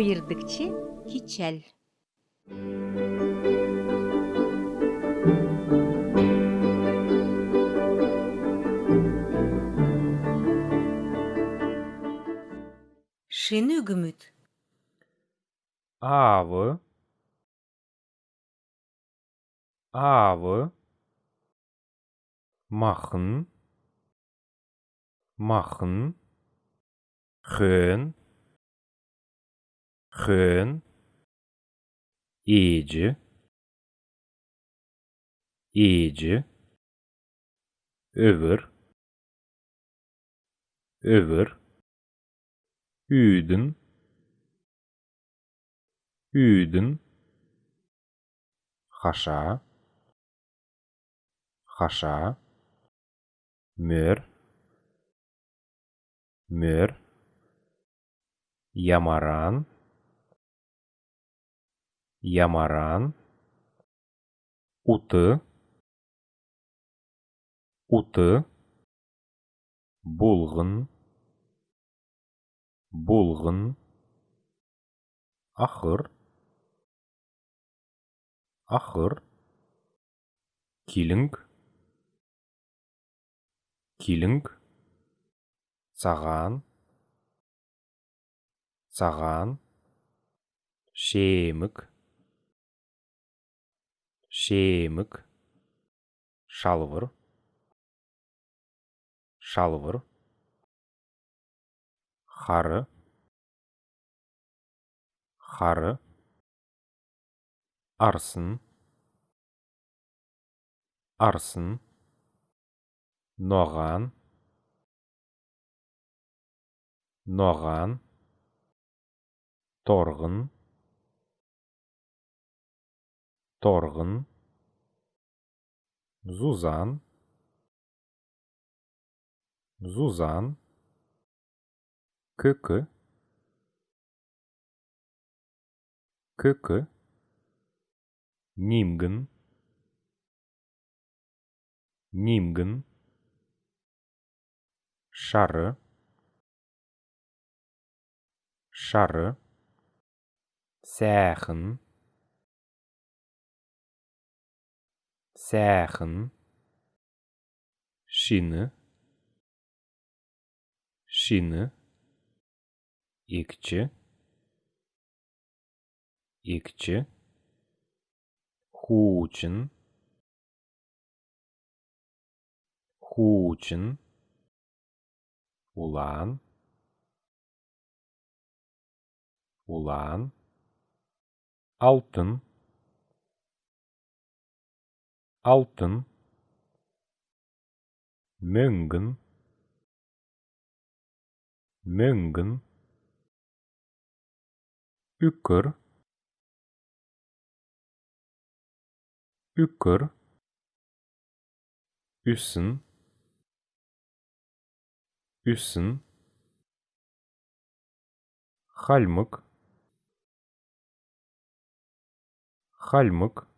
ойырдыкче кичел шыны үгүмүт avı. Avı. Machen machen hön hön iyici iyici över över üdün üdün haşa. Haşa. Mör mör yamaran. Yamaran uты уты. Булгын. Булгын. Ахыр. Ахыр. Килинг. Килинг. Саған саған шемік шемік шалвыр. Шалвыр. Хары. Хары. Арсын. Арсын. Ноған. Ноған. Торғын. Торғын. Зузан зузан көкі көкі нимгін нимгін шары шары сәхін сәхін шины шины икчі икчі хучин хучин улан улан алтын. Алтын мөңгін мөңгін үкір үкір үсін үсін хальмык хальмык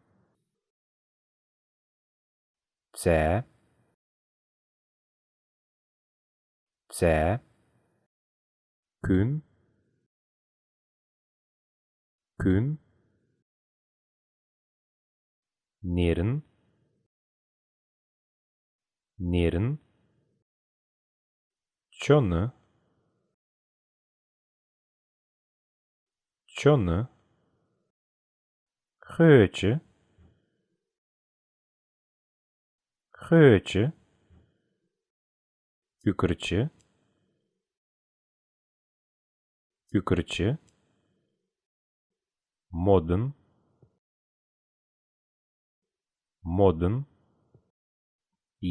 цә цә күн күн нерін нерін чоны чоны хычы хычы үкірчі үкірчі модын модын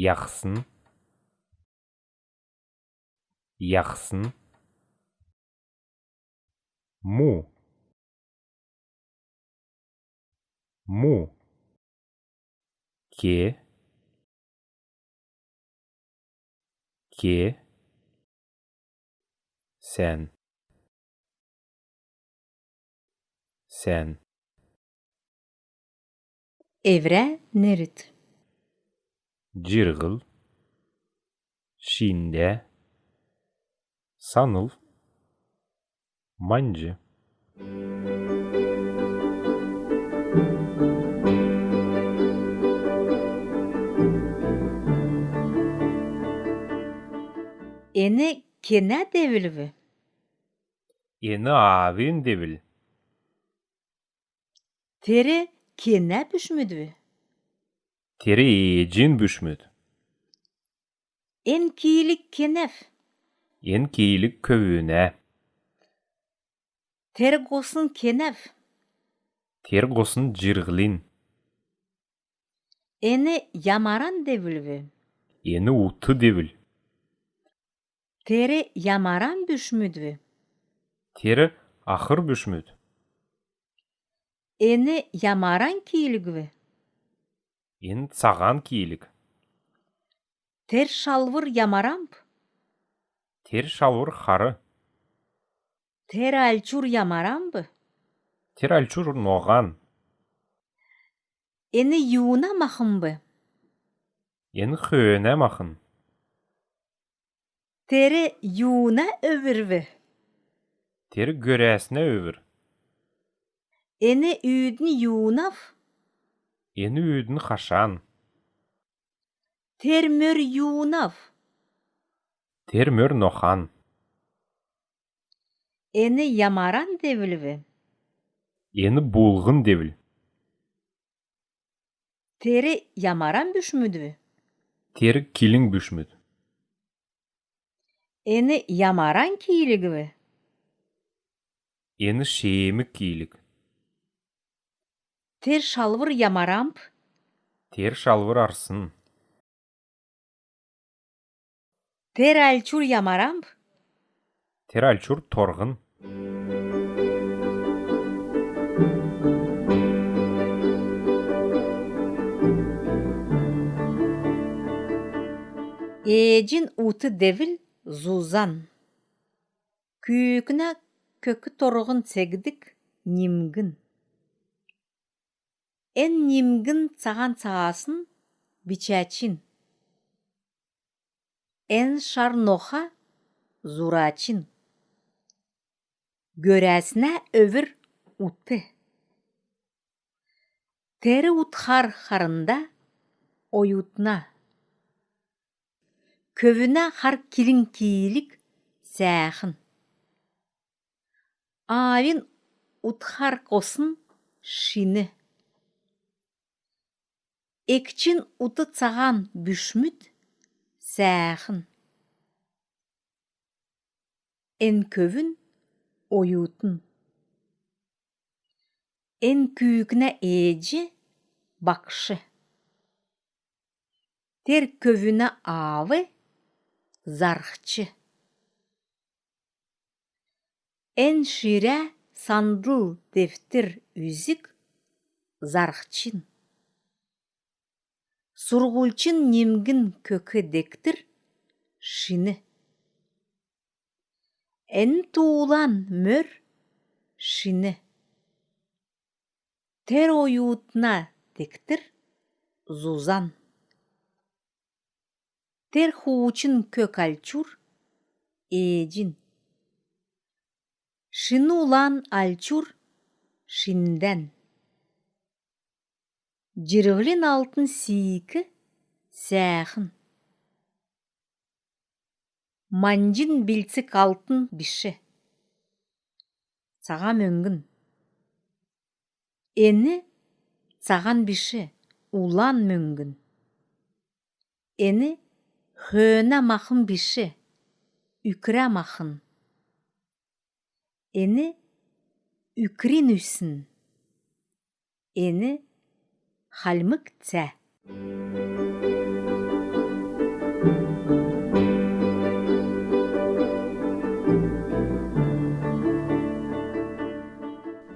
яқсын яқсын му му ке ке сән сән evre nörüt Cirgıl, Şinde, Sanıl, Mancı, Eni kene devilvi. Eni avin devil. Teri kene büşmüdvi. Teri ejin büşmüd. En kiyilik kenef. En kiyilik kövüne. Teri gosun kenef. Ter gosun jirgilin. Eni yamaran devilvi. Eni utu devil. Teri yamaran büşmüdvi. Teri ahır büşmüd. Eni yamaran kiyiligvi. En sagan kiyilik. Ter şalvır yamaramp. Ter şalvur harı. Ter alçur yamarambı. Ter alçur noğan. Eni yuuna mahımbı. En höne mahın. Teri yuuna övirvi. Ter göresine övür. Eni üdni yuunaf. Eni üdün haşan. Ter mör yuunaf. Ter mör nohan. Eni yamaran devilvi. Eni bulgın devil. Teri yamaran büşmüdvi. Ter kilin büşmüd. Eni yamaran kiyiligvi. Eni şeemik kiyilik. Ter şalvır yamaramp. Ter şalvur arsın. Ter alçur yamaramp. Ter alçur torgın. Ejin utu devil zuzan. Kүйікіне көкі торғын сегдік немгін. Эн немгін саған сағасын бичачин. Эн шарноха зурачин. Görәсінә өвір уты. Тері утхар харында оютна. Көвіне хар килин кийлик сәхін. Авин утхар косын шины. Экчин уты цаган бүшмүт сәхін. Эн көвін оютын. Эн күйікіне эжі бакшы. Тер көвіне авы зархчы. Эн шире сандыл дефтер үзік зархчин. Сургулчин немгін көкі дектір шины. Эн туулан мөр шины. Тер оюутна дектір зузан. Тер хуучин кök альчур эжин. Шыны улан альчур шинден. Жырғылин алтын сийкі сәхін. Манжин билцік алтын біші. Саға мөңгін. Ені саған біші улан мөңгін. Ені хөөна махын біші үкірә махын. Ені үкрин үсін. Ені халмык цә.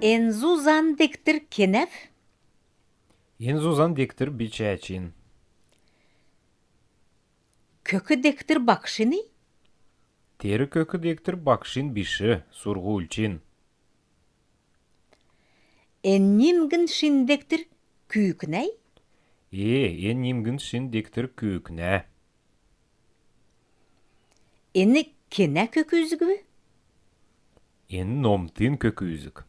Энзузан дектір кенеф, En zuzan diktir biçäçin. kökü dектір бакшыны, Teri kökü diktir bakşin bişi, surgulçin. эннимгін шиндектір күйікнәй, E, en nimgin şin diktir kükne. ені кене көкүзгү, En nomtin kökü üzük.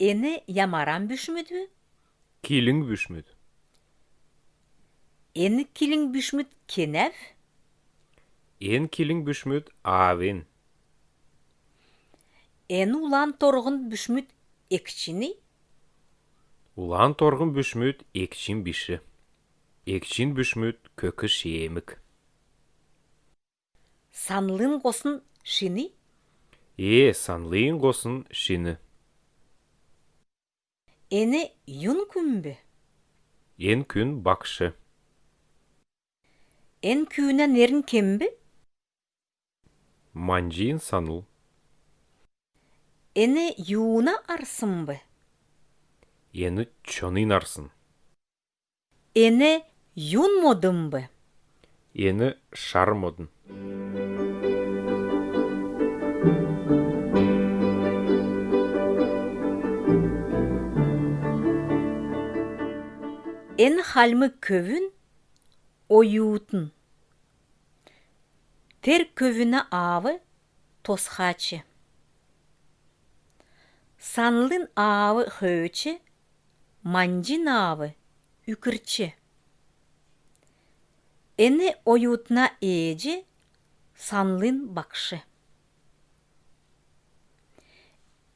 Ені ямаран бүшмүдү? Килиң Ені килин бүшмүд кенев? Ен килиң бүшмүд аавен. Ені улан торғын бүшмүд екчини? Улан торғын бүшмүд екчин биши. Екчин бүшмүд көкү шиемик. Санлын қосын шини? Е, санлыйын қосын шини. Ені юн күмбі? Ен күн бакшы. Ен күйінен ерін кембі? Манжиын саныл. Ені юуна арсынбы? Ені чонын арсын. Ені юн модынбы? Ені шармодын. Ен халмы көвін оюутын. Тер көвіні авы тосхачы. Санлын авы хөөчі, манжин авы үкірчі. Ені оюутна ээжі санлын бакшы.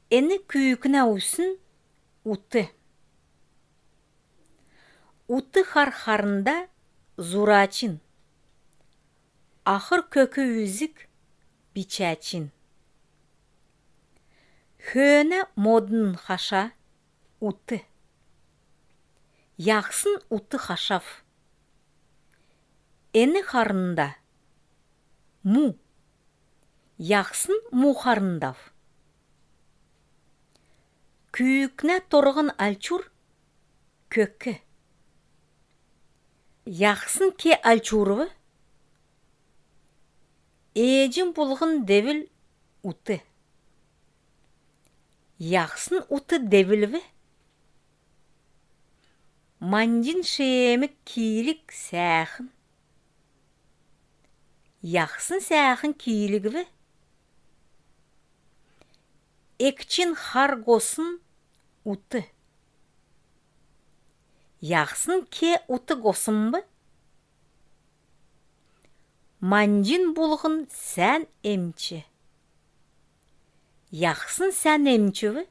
Ені күйікіна усын уты. Уты хархарында зурачин. Ахыр көкі үзік бичачин. Хөөне модын хаша уты. Яқсын уты хашав. Эні харында му. Яқсын му харындав. Күйікне торғын алчур көкі. Яқсын ке алчурвы? Эжін бұлғын девіл уты. Яқсын уты девілві? Манжин шемік кийлік сәхін. Яқсын сәхін кийлігві? Екчин харгосын уты. Яқсын ке уты госынбы? Манжин бұлғын сән емчі. Яқсын сән емчіві?